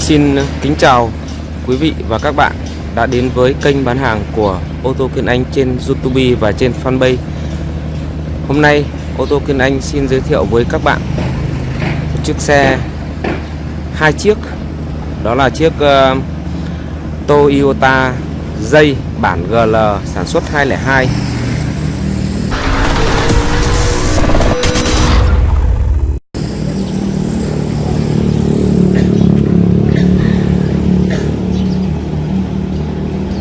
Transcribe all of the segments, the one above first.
Xin kính chào quý vị và các bạn đã đến với kênh bán hàng của ô tô Kiên Anh trên YouTube và trên fanpage. Hôm nay ô tô Kiên Anh xin giới thiệu với các bạn một chiếc xe hai chiếc đó là chiếc uh, Toyota dây bản GL sản xuất 202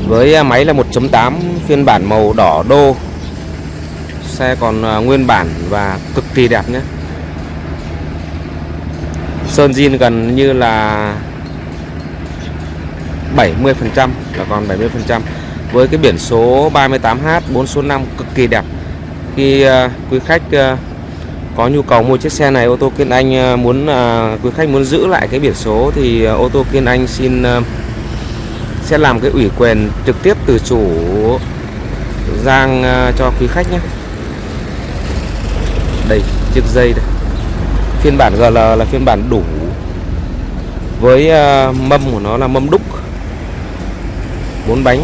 với à, máy là 1.8 phiên bản màu đỏ đô. Xe còn à, nguyên bản và cực kỳ đẹp nhé. Sơn zin gần như là 70% là còn 70% với cái biển số 38H 4 số 5 cực kỳ đẹp. Khi à, quý khách có nhu cầu mua chiếc xe này, ô tô Kiên Anh muốn quý khách muốn giữ lại cái biển số thì ô tô Kiên Anh xin sẽ làm cái ủy quyền trực tiếp từ chủ Giang ờ, cho quý khách nhé. Đây, chiếc dây đây. Phiên bản GL là phiên bản đủ với ờ, mâm của nó là mâm đúc. Bốn bánh.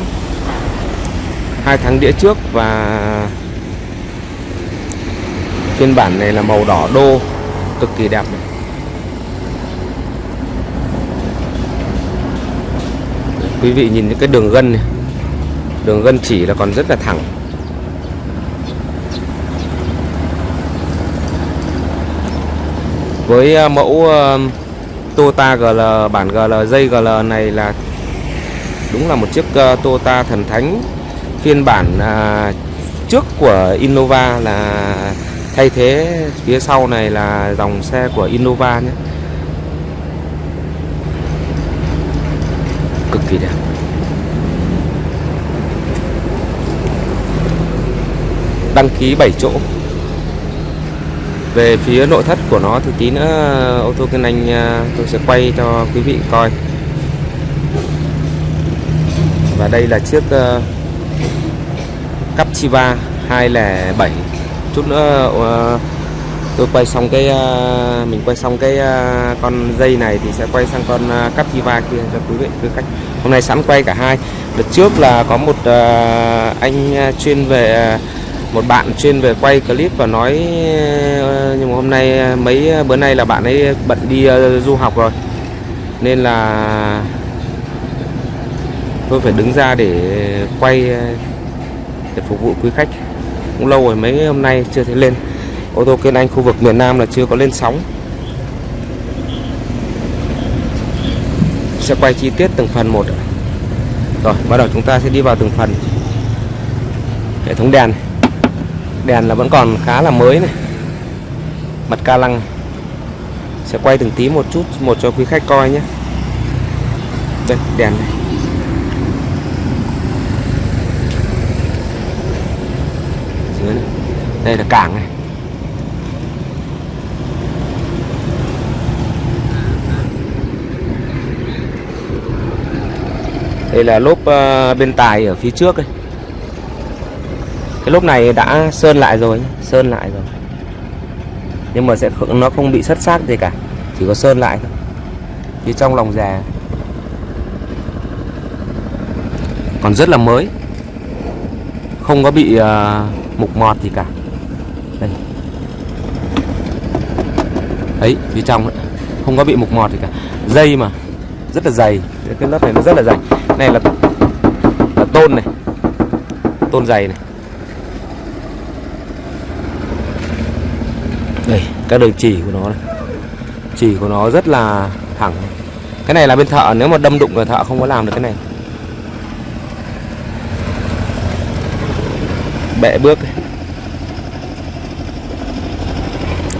Hai tháng đĩa trước và phiên bản này là màu đỏ đô, cực kỳ đẹp này. Quý vị nhìn những cái đường gân này. Đường gân chỉ là còn rất là thẳng. Với à, mẫu à, Toyota GL bản GL dây GL này là đúng là một chiếc Toyota thần thánh phiên bản trước của Innova là thay thế phía sau này là dòng xe của Innova nhé. Cực kỳ đẹp. Đăng ký 7 chỗ. Về phía nội thất của nó thì tí nữa ô tô Kiên Anh à, tôi sẽ quay cho quý vị coi. Và đây là chiếc uh, Captiva 207 chút nữa uh, tôi quay xong cái à, mình quay xong cái à, con dây này thì sẽ quay sang con à, Captiva kia cho quý vị quý khách hôm nay sẵn quay cả hai. Đợt trước là có một anh chuyên về một bạn chuyên về quay clip và nói nhưng mà hôm nay mấy bữa nay là bạn ấy bận đi du học rồi. Nên là tôi phải đứng ra để quay để phục vụ quý khách. Cũng lâu rồi mấy hôm nay chưa thấy lên ô tô kênh Anh khu vực miền Nam là chưa có lên sóng. Sẽ quay chi tiết từng phần một rồi, bắt đầu chúng ta sẽ đi vào từng phần. Hệ thống đèn. Đèn là vẫn còn khá là mới này. Mặt ca lăng. Sẽ quay từng tí một chút, một cho quý khách coi nhé. Đây, đèn này. Dưới này. đây là cảng này. Đây là lốp ờ, bên tài ở phía trước đây cái lốp này đã sơn lại rồi sơn lại rồi. Nhưng mà sẽ không, nó không bị sất sát gì cả chỉ có sơn lại thôi. Phía trong lòng già. Còn rất là mới. Không có bị uh, mục mọt gì cả. Đây. Đấy, phía trong đấy. không có bị mục mọt gì cả. Dây mà. Rất là dày. Cái lớp này nó rất là dày này là là tôn này. Tôn dày này. Đây, các đường chỉ của nó này. Chỉ của nó rất là thẳng. Cái này là bên thợ, nếu mà đâm đụng là thợ không có làm được cái này. Bệ bước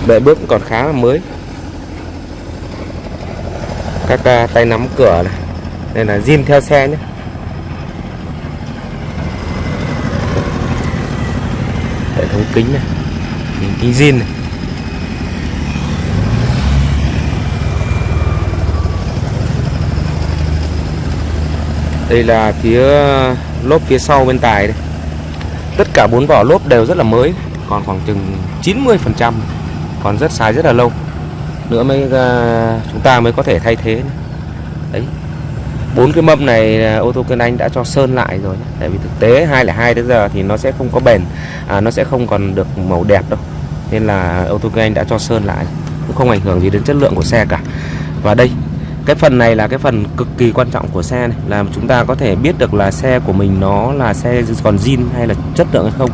bệ bước còn khá là mới. Các à, tay nắm cửa này đây là zin theo xe nhé. Hệ thống kính này kính, kính zin này. Đây là phía lốp phía sau bên tài đây. Tất cả bốn vỏ lốp đều rất là mới còn khoảng chừng 90 phần trăm còn rất xài rất là lâu. Nữa mới uh, chúng ta mới có thể thay thế. Đấy bốn cái mâm này à, ô tô Kiên Anh đã cho sơn lại rồi tại vì thực tế 202 đến giờ thì nó sẽ không có bền à, nó sẽ không còn được màu đẹp đâu. Nên là ô tô Kiên Anh đã cho sơn lại cũng không ảnh hưởng gì đến chất lượng của xe cả. Và đây cái phần này là cái phần cực kỳ quan trọng của xe này là chúng ta có thể biết được là xe của mình nó là xe còn zin hay là chất lượng hay không.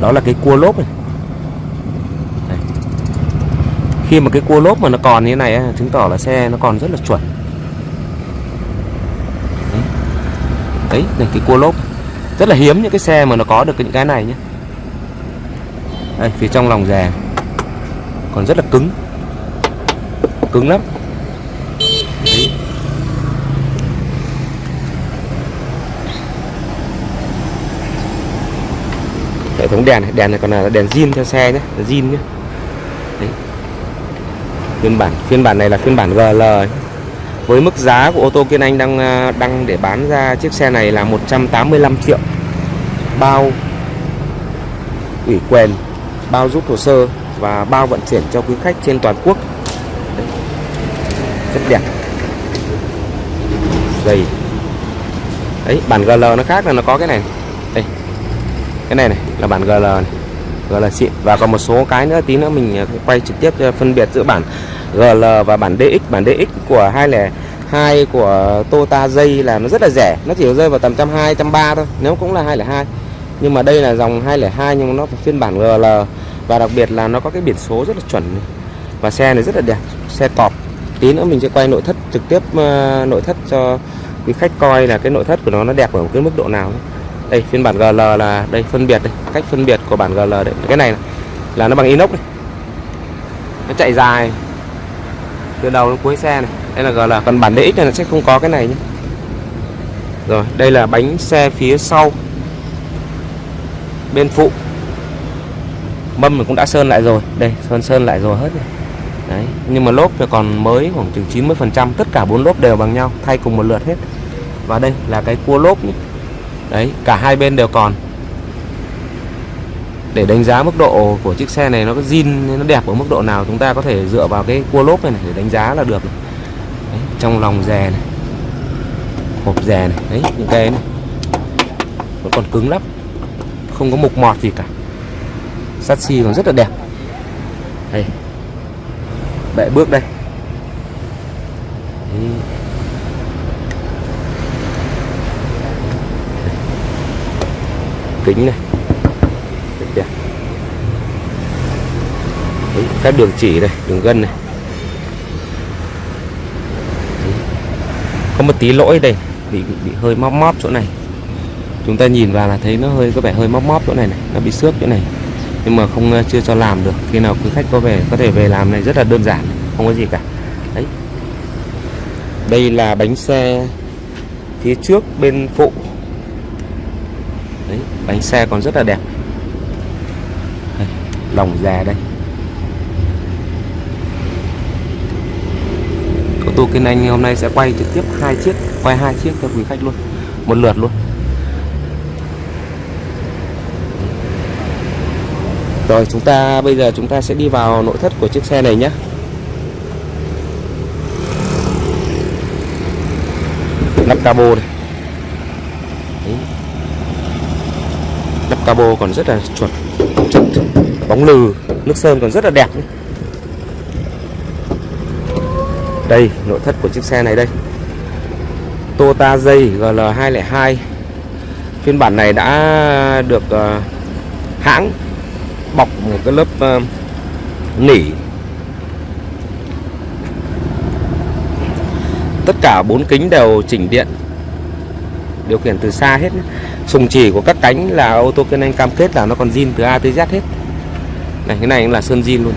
Đó là cái cua lốp này. Đây. khi mà cái cua lốp mà nó còn như thế này chứng tỏ là xe nó còn rất là chuẩn. Đấy, này, cái cua lốp. Rất là hiếm những cái xe mà nó có được những cái này nhé. Đây, phía trong lòng rè còn rất là cứng. Cứng lắm. Đấy. hệ thống đèn này đèn này còn là đèn zin theo xe nhé là zin nhé. Đấy. phiên bản phiên bản này là phiên bản GL với mức giá của ô tô Kiên Anh đang đang đăng để bán ra chiếc xe này là 185 triệu. Bao ủy quyền, bao rút hồ sơ và bao vận chuyển cho quý khách trên toàn quốc. Rất đẹp. Dày. Đấy, bản GL nó khác là nó có cái này. Đây. Cái này này, là bản GL này. GL xịn và còn một số cái nữa, tí nữa mình à, quay trực tiếp à, phân biệt giữa bản GL và bản DX bản DX của 202 của Toyota dây là nó rất là rẻ. Nó chỉ rơi vào tầm 120 130 thôi. Nếu cũng là 202 nhưng mà đây là dòng 202 nhưng nó phiên bản GL và đặc biệt là nó có cái biển số rất là chuẩn. Và xe này rất là đẹp. Xe cọp. Tí nữa mình sẽ quay nội thất trực tiếp ờ, nội thất cho quý khách coi là cái nội thất của nó nó đẹp ở một cái mức độ nào đây phiên bản GL là đây phân biệt đây. Cách phân biệt của bản GL đấy cái này, này là nó bằng inox này nó chạy dài từ đầu đến cuối xe này. Đây là gọi là còn bản DX này, nó sẽ không có cái này nhé. Rồi, đây là bánh xe phía sau. Bên phụ. Mâm mình cũng đã sơn lại rồi. Đây, sơn sơn lại rồi hết rồi. Đấy, nhưng mà lốp thì còn mới khoảng chừng 90 phần trăm. Tất cả bốn lốp đều bằng nhau, thay cùng một lượt hết. Và đây là cái cua lốp nhỉ. đấy, cả hai bên đều còn để đánh giá mức độ của chiếc xe này nó có zin nó đẹp ở mức độ nào chúng ta có thể dựa vào cái cua lốp này, này để đánh giá là được đấy, trong lòng rè này hộp rè này đấy những cái này. Vẫn còn cứng lắm không có mục mọt gì cả. Sắt xi còn rất là đẹp. Đây. Bệ bước đây. Đấy. kính này rất đẹp Đấy, các đường chỉ này đường gân này. Có một tí lỗi đây bị bị hơi móp móp chỗ này. Chúng ta nhìn vào là thấy nó hơi có vẻ hơi móp móp chỗ này này nó bị xước chỗ này. Nhưng mà không chưa cho làm được khi nào quý khách có về có thể về làm này rất là đơn giản không có gì cả. Đấy. Đây là bánh xe phía trước bên phụ. Đấy bánh xe còn rất là đẹp. Đây, lòng già đây. Tô Kiên Anh hôm nay sẽ quay trực tiếp hai chiếc, quay hai chiếc cho quý khách luôn. Một lượt luôn. Rồi, chúng ta, bây giờ chúng ta sẽ đi vào nội thất của chiếc xe này nhé. Nắp cabo này. Lắp Nắp cabo còn rất là chuẩn chuẩn, Bóng lừ, Nước sơn còn rất là đẹp đây nội thất của chiếc xe này đây. Toyota dây GL202 Phiên bản này đã được uh, hãng bọc một cái lớp uh, nỉ. Tất cả bốn kính đều chỉnh điện điều khiển từ xa hết sùng chỉ của các cánh là ô tô Kiên Anh cam kết là nó còn zin từ A tới Z hết. Này cái này là sơn zin luôn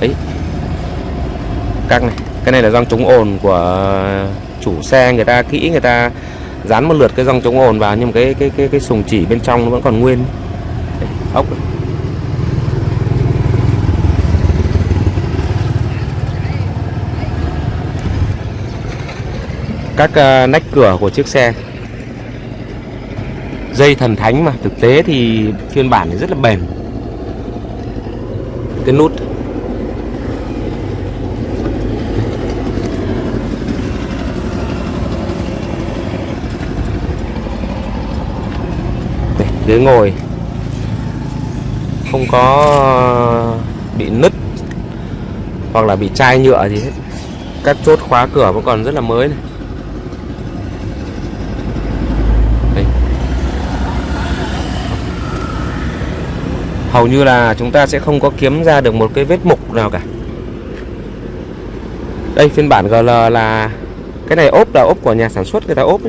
ấy các này cái này là răng chống ồn của chủ xe. Người ta kỹ người ta dán một lượt cái răng chống ồn vào nhưng mà cái cái cái cái sùng chỉ bên trong nó vẫn còn nguyên. Ốc các uh, nách cửa của chiếc xe. Dây thần thánh mà thực tế thì phiên bản này rất là bền. Cái nút. Ghế ngồi. Không có ờ, bị nứt hoặc là bị chai nhựa gì hết. Các chốt khóa cửa vẫn còn rất là mới này. Đây. hầu như là chúng ta sẽ không có kiếm ra được một cái vết mục nào cả. Đây phiên bản GL là cái này ốp là ốp của nhà sản xuất người ta ốp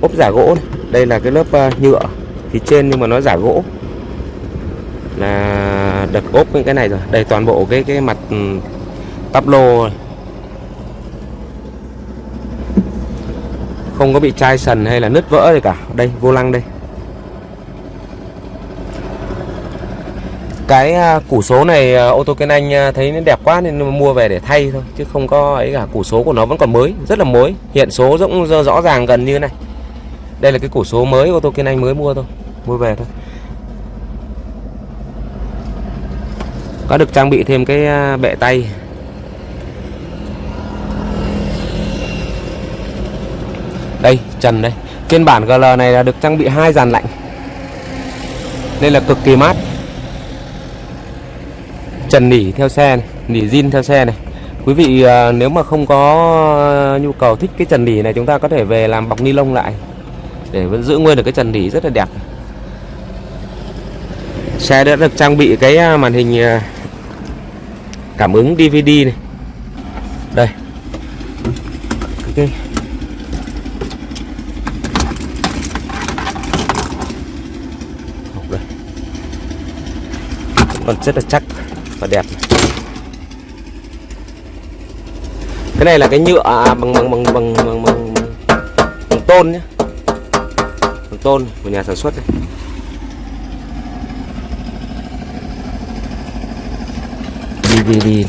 ốp giả gỗ này. đây là cái lớp uh, nhựa phía trên nhưng mà nó giả gỗ. Là đập ốp những cái này rồi đây toàn bộ cái cái mặt ừ, tắp lô không có bị chai sần hay là nứt vỡ gì cả. Đây, vô lăng đây. Cái à, củ số này à, ô tô kênh Anh à, thấy nó đẹp quá nên mua về để thay thôi, chứ không có ấy cả. Củ số của nó vẫn còn mới, rất là mới. Hiện số cũng rõ ràng gần như này đây là cái cổ số mới ô tô kiên Anh mới mua thôi mua về thôi. Có được trang bị thêm cái à, bệ tay. Đây trần đây. Phiên bản GL này là được trang bị hai dàn lạnh. Nên là cực kỳ mát. Trần nỉ theo xe này, nỉ zin theo xe này. Quý vị à, nếu mà không có nhu cầu thích cái trần nỉ này chúng ta có thể về làm bọc ni lông lại để vẫn giữ nguyên được cái trần nỉ rất là đẹp. Xe đã được trang bị cái à, màn hình à, cảm ứng DVD này. Đây. Cái còn rất là chắc và đẹp cái này là cái nhựa à, bằng bằng bằng bằng bằng, bằng, bằng tôn nhé tôn của nhà sản xuất đây. DVD này.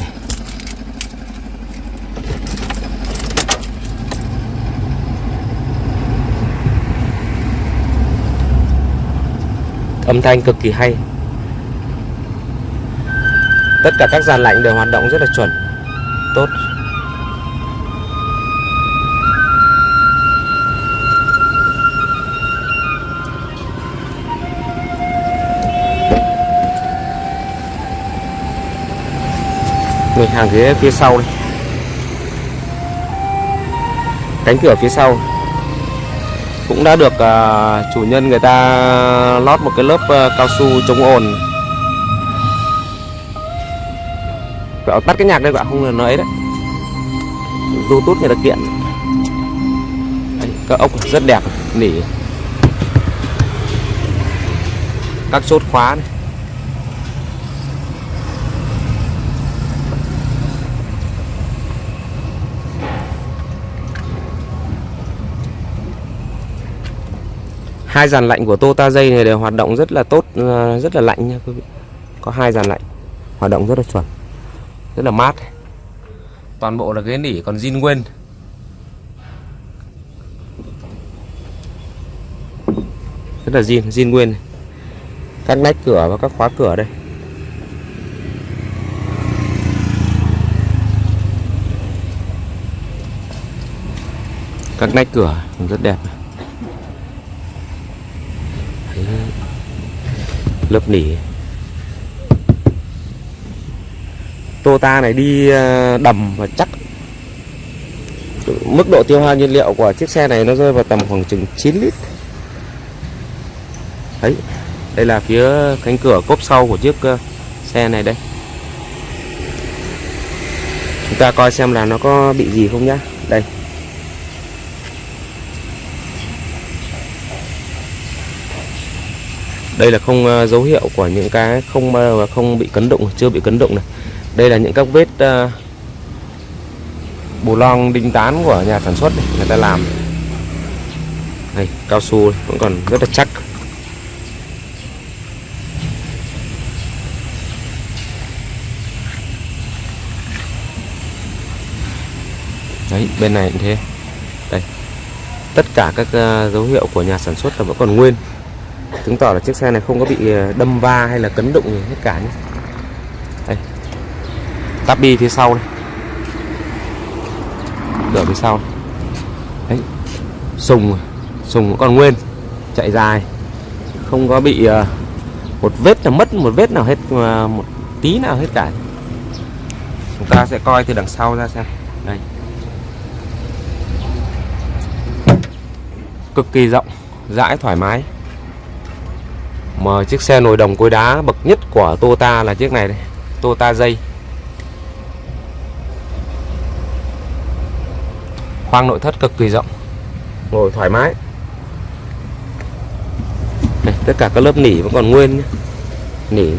âm thanh cực kỳ hay tất cả các dàn lạnh đều hoạt động rất là chuẩn, tốt người hàng ghế phía sau đây cánh cửa phía sau. Cũng đã được uh, chủ nhân người ta lót một cái lớp uh, cao su chống ồn. Bảo tắt cái nhạc đây bạn không là nói đấy. Bluetooth người ta kiện. Đấy, Các ốc rất đẹp Nỉ. Các chốt khóa này. Hai dàn lạnh của Tota dây này đều hoạt động rất là tốt ờ, rất là lạnh nha quý vị. Có hai dàn lạnh, hoạt động rất là chuẩn, rất là mát. Toàn bộ là ghế nỉ, còn zin nguyên. Rất là zin zin nguyên. Các nách cửa và các khóa cửa đây. Các nách cửa rất đẹp lớp nỉ. Toyota này đi ờ, đầm và chắc. Mức độ tiêu hao nhiên liệu của chiếc xe này nó rơi vào tầm khoảng chừng 9 lít. Đấy, đây là phía cánh cửa cốp sau của chiếc ờ, xe này đây. Chúng ta coi xem là nó có bị gì không nhá. Đây. Đây là không à, dấu hiệu của những cái không à, không bị cấn động chưa bị cấn động này. Đây là những các vết uh, bù long đinh tán của nhà sản xuất này, người ta làm. Này cao su vẫn còn rất là chắc. Đấy bên này cũng thế. Đây tất cả các uh, dấu hiệu của nhà sản xuất là vẫn còn nguyên chứng tỏ là chiếc xe này không có bị ờ, đâm va hay là cấn đụng gì hết cả nhé. Đây. Tắp bi phía sau đây. Cửa phía sau đấy. Sùng à. sùng còn nguyên. Chạy dài. Không có bị ờ, một vết nào mất, một vết nào hết ờ, một tí nào hết cả. Chúng ta sẽ coi từ đằng sau ra xem. Đây. Cực kỳ rộng, rãi, thoải mái mà chiếc xe nồi đồng cối đá bậc nhất của Toyota là chiếc này đây Toyota dây khoang nội thất cực kỳ rộng. Ngồi thoải mái. Đây, tất cả các lớp nỉ vẫn còn nguyên nhé. nỉ.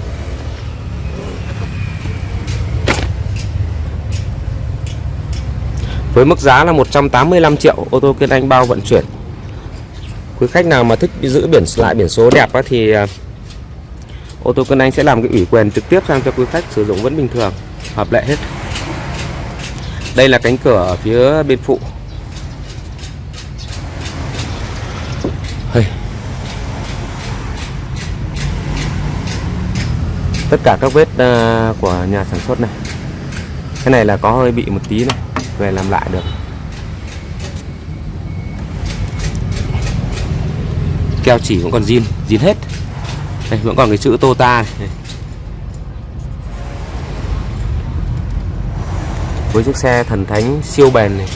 Với mức giá là 185 triệu ô tô Kiên Anh bao vận chuyển quý khách nào mà thích giữ biển lại biển số đẹp á, thì à, ô tô Cân Anh sẽ làm cái ủy quyền trực tiếp sang cho quý khách sử dụng vẫn bình thường hợp lệ hết. Đây là cánh cửa ở phía bên phụ. Tất cả các vết à, của nhà sản xuất này. Cái này là có hơi bị một tí này về làm lại được. Keo chỉ vẫn còn zin zin hết. Đây vẫn còn cái chữ Tota này. Với chiếc xe thần thánh siêu bền này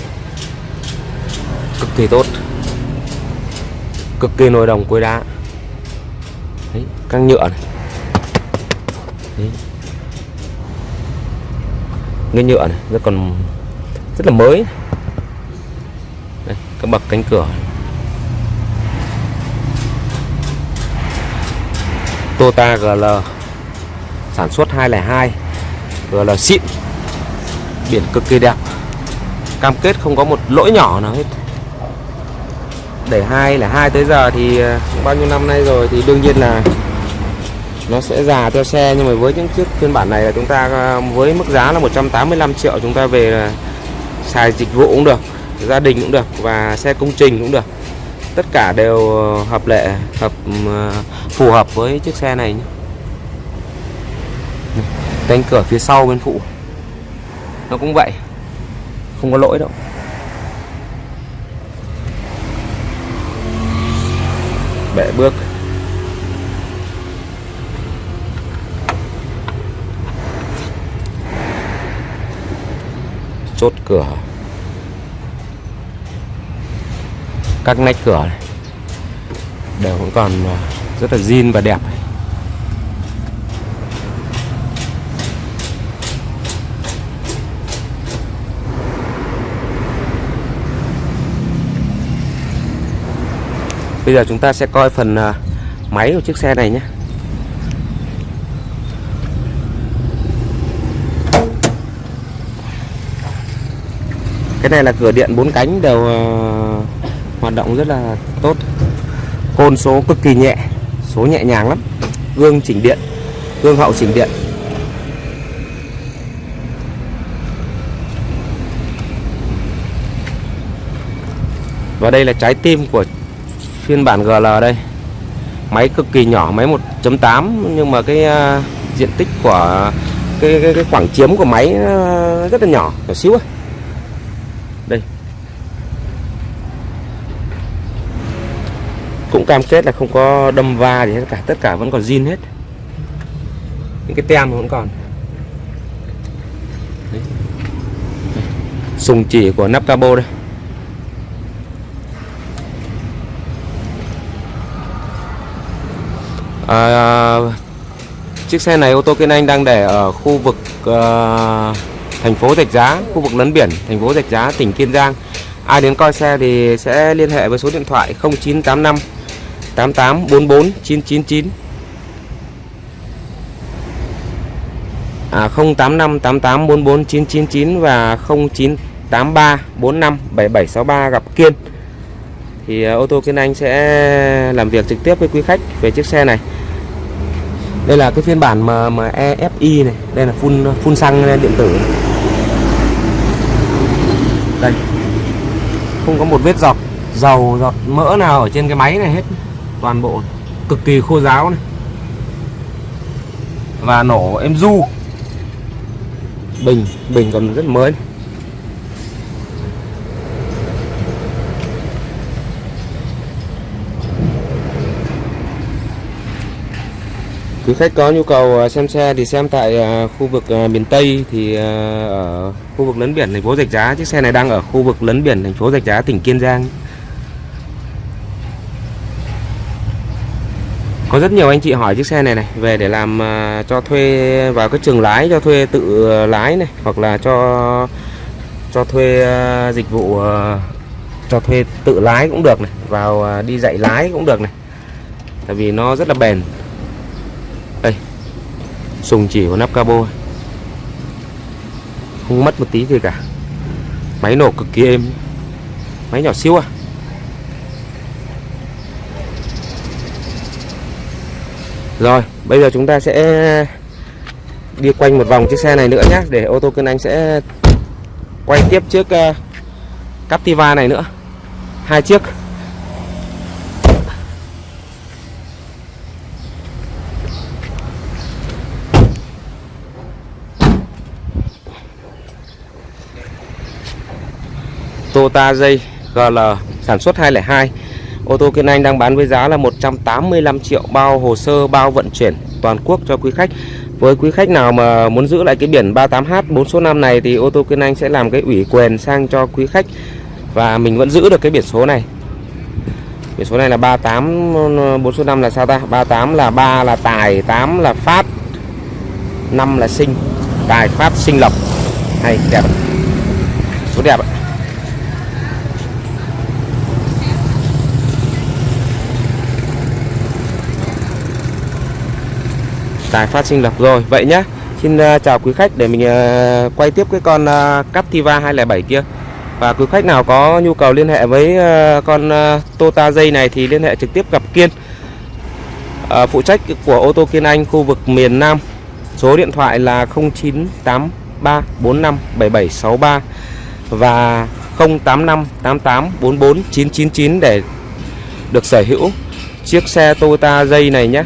cực kỳ tốt cực kỳ nồi đồng cối đá. Đấy, căng nhựa này. Đấy. cái nhựa này nó còn rất là mới. Đây, các bậc cánh cửa Toyota GL sản xuất 202 GL xịn, biển cực kỳ đẹp. Cam kết không có một lỗi nhỏ nào hết. Để hai là hai tới giờ thì ờ, bao nhiêu năm nay rồi thì đương nhiên là nó sẽ già theo xe. Nhưng mà với những chiếc phiên bản này là chúng ta ờ, với mức giá là 185 triệu, chúng ta về là xài dịch vụ cũng được, gia đình cũng được và xe công trình cũng được tất cả đều ờ, hợp lệ, hợp ừ, phù hợp với chiếc xe này nhé. Cánh cửa phía sau bên phụ, nó cũng vậy, không có lỗi đâu. Bệ bước. Chốt cửa. Các nách cửa này. Đều cũng còn à, rất là zin và đẹp Bây giờ chúng ta sẽ coi phần à, máy của chiếc xe này nhé. Cái này là cửa điện bốn cánh đều à, hoạt động rất là tốt. Côn số cực kỳ nhẹ số nhẹ nhàng lắm. Gương chỉnh điện gương hậu chỉnh điện. Và đây là trái tim của phiên bản GL đây. Máy cực kỳ nhỏ máy 1.8 nhưng mà cái uh, diện tích của cái, cái, cái khoảng chiếm của máy uh, rất là nhỏ nhỏ xíu ấy. đây cũng cam kết là không có đâm va gì hết cả tất cả vẫn còn zin hết. Những cái tem vẫn còn. Đấy. sùng chỉ của nắp cabo đây. À, chiếc xe này ô tô Kiên Anh đang để ở khu vực uh, thành phố Rạch Giá khu vực lấn biển thành phố Rạch Giá tỉnh Kiên Giang. Ai đến coi xe thì sẽ liên hệ với số điện thoại 0985 8844 à, 085 8844 999 và 0983 45 7763 gặp Kiên. Thì à, ô tô Kiên Anh sẽ làm việc trực tiếp với quý khách về chiếc xe này. Đây là cái phiên bản mà mà EFI này. Đây là phun phun xăng điện tử. Đây. Không có một vết giọt dầu giọt mỡ nào ở trên cái máy này hết toàn bộ cực kỳ khô ráo này và nổ em du bình bình còn rất mới. Quý khách có nhu cầu à, xem xe thì xem tại à, khu vực à, miền Tây thì ở khu vực lấn biển thành phố Rạch Giá. Chiếc xe này đang ở khu vực lấn biển thành phố Rạch Giá, tỉnh Kiên Giang. Có rất nhiều anh chị hỏi chiếc xe này này về để làm à, cho thuê vào cái trường lái cho thuê tự lái này hoặc là cho cho thuê à, dịch vụ à, cho thuê tự lái cũng được này, vào đi dạy lái cũng được này. Tại vì nó rất là bền. Đây. Sùng chỉ của nắp cabo. Không mất một tí gì cả. Máy nổ cực kỳ êm. Máy nhỏ siêu à. Rồi, bây giờ chúng ta sẽ đi quanh một vòng chiếc xe này nữa nhé để ô tô cân Anh sẽ quay tiếp chiếc uh, ờ, Captiva này nữa. Hai chiếc. Toyota J GL sản xuất 202 Ô tô Kiên Anh đang bán với giá là 185 triệu bao hồ sơ, bao vận chuyển toàn quốc cho quý khách. Với quý khách nào mà muốn giữ lại cái biển 38H 4 số 5 này thì ô tô Kiên Anh sẽ làm cái ủy quyền sang cho quý khách. Và mình vẫn giữ được cái biển số này. Biển số này là 38 4 số 5 là sao ta? 38 là 3 là tài 8 là phát 5 là sinh. Tài, phát, sinh lộc. Hay, đẹp. Số đẹp ạ. Tài phát sinh lập rồi. Vậy nhá Xin uh, chào quý khách để mình uh, quay tiếp cái con uh, Captiva 207 kia. Và quý khách nào có nhu cầu liên hệ với uh, con uh, Toyota dây này thì liên hệ trực tiếp gặp Kiên. Uh, Phụ trách của ô tô Kiên Anh khu vực miền Nam. Số điện thoại là 0983457763 Và 0858844999 để được sở hữu chiếc xe Toyota dây này nhé